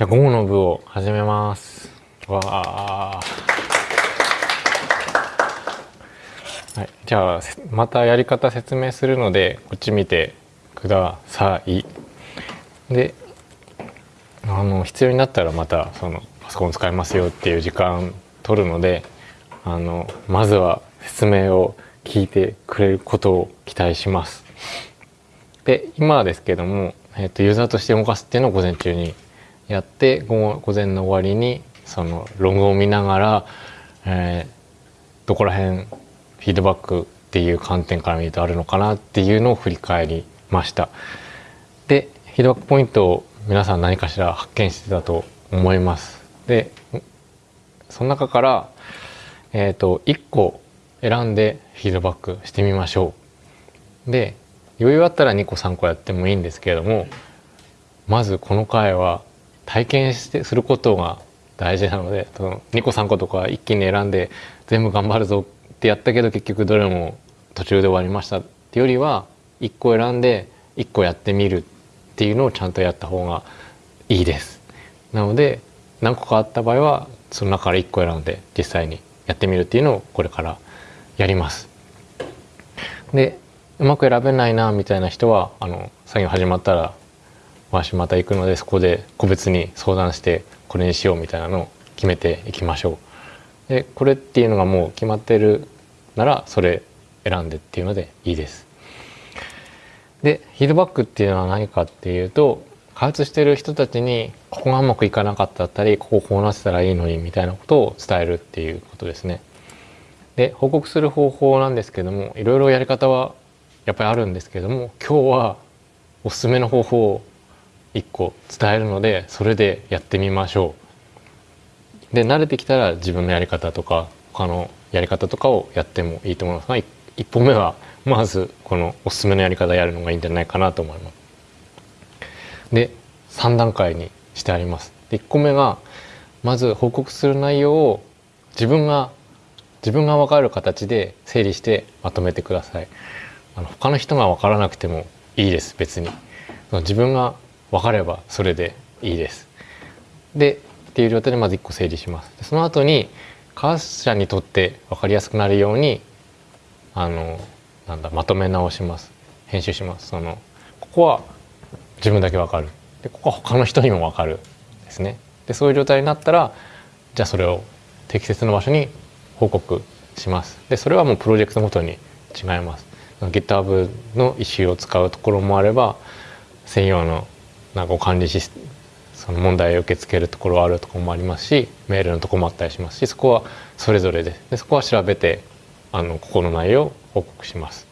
じゃあ午後の部を始めます。わあ。はい、じゃあまたやり方説明するのでこっち見てください。であの必要になったらまたそのパソコン使いますよっていう時間取るのであのまずは説明を聞いてくれることを期待します。で今ですけども、えーと、ユーザーとして動かすっていうのを午前中にやって午前の終わりにそのログを見ながら、えー、どこら辺フィードバックっていう観点から見るとあるのかなっていうのを振り返りました。でフィードバックポイントを皆さん何かしら発見してたと思います。でその中から、えーと、1個選んでフィードバックしてみましょう。で余裕あったら2個3個やってもいいんですけれどもまずこの回は体験してすることが大事なのでその2個3個とか一気に選んで全部頑張るぞってやったけど結局どれも途中で終わりましたってよりは1個選んで1個やってみるっていうのをちゃんとやった方がいいです。なので何個かあった場合はその中から1個選んで実際にやってみるっていうのをこれからやります。でうまく選べないなみたいな人はあの作業始まったら私また行くのでそこで個別に相談してこれにしようみたいなのを決めていきましょう。でこれっていうのがもう決まってるならそれ選んでっていうのでいいです。でフィードバックっていうのは何かっていうと開発してる人たちにここがうまくいかなかったったりこここうなってたらいいのにみたいなことを伝えるっていうことですね。で報告する方法なんですけどもいろいろやり方はやっぱりあるんですけども今日はおすすめの方法を1個伝えるのでそれでやってみましょう。で慣れてきたら自分のやり方とか他のやり方とかをやってもいいと思いますが1本目はまずこのおすすめのやり方やるのがいいんじゃないかなと思います。で3段階にしてあります。で1個目がまず報告する内容を自分が自分が分かる形で整理してまとめてください。あの他の人が分からなくてもいいです別に。自分が分かればそれでいいです。でっていう状態でまず1個整理します。その後に開発者にとって分かりやすくなるようにあのなんだまとめ直します。編集します。そのここは自分だけわかる。でここは他の人にもわかるですね。でそういう状態になったらじゃあそれを適切な場所に報告します。でそれはもうプロジェクトごとに違います。GitHub のイシューを使うところもあれば専用のなんか管理シスその問題を受け付けるところはあるところもありますしメールのとこもあったりしますしそこはそれぞれででそこは調べてあのここの内容を報告します。